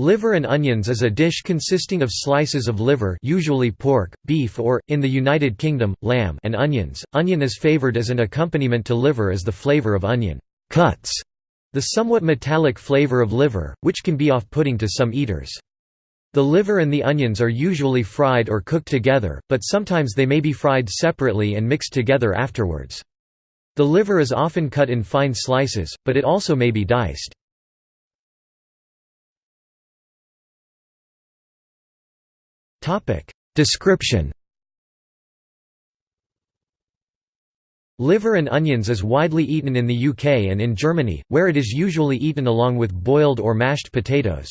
Liver and onions is a dish consisting of slices of liver usually pork, beef or, in the United Kingdom, lamb and onions. Onion is favoured as an accompaniment to liver as the flavour of onion cuts the somewhat metallic flavour of liver, which can be off-putting to some eaters. The liver and the onions are usually fried or cooked together, but sometimes they may be fried separately and mixed together afterwards. The liver is often cut in fine slices, but it also may be diced. Description Liver and onions is widely eaten in the UK and in Germany, where it is usually eaten along with boiled or mashed potatoes.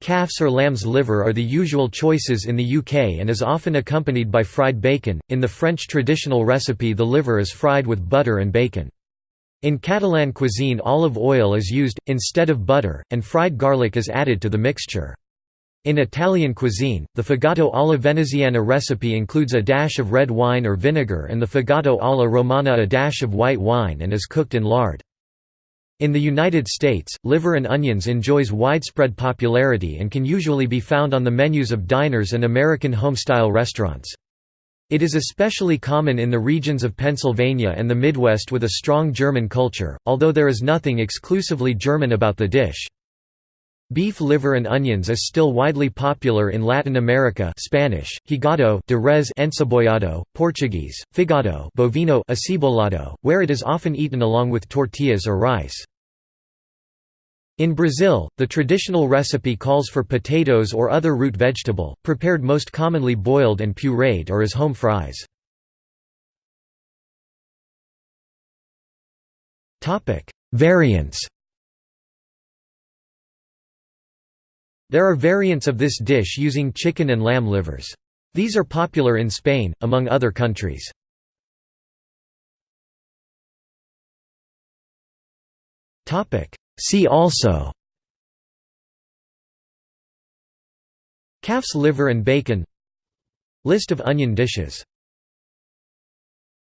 Calf's or lamb's liver are the usual choices in the UK and is often accompanied by fried bacon. In the French traditional recipe, the liver is fried with butter and bacon. In Catalan cuisine, olive oil is used, instead of butter, and fried garlic is added to the mixture. In Italian cuisine, the fegato alla veneziana recipe includes a dash of red wine or vinegar and the fegato alla romana a dash of white wine and is cooked in lard. In the United States, liver and onions enjoys widespread popularity and can usually be found on the menus of diners and American home-style restaurants. It is especially common in the regions of Pennsylvania and the Midwest with a strong German culture, although there is nothing exclusively German about the dish. Beef liver and onions is still widely popular in Latin America Spanish, hígado de res encebollado, Portuguese, fígado bovino acebolado, where it is often eaten along with tortillas or rice. In Brazil, the traditional recipe calls for potatoes or other root vegetable, prepared most commonly boiled and pureed or as home fries. Variants There are variants of this dish using chicken and lamb livers. These are popular in Spain, among other countries. See also Calf's liver and bacon List of onion dishes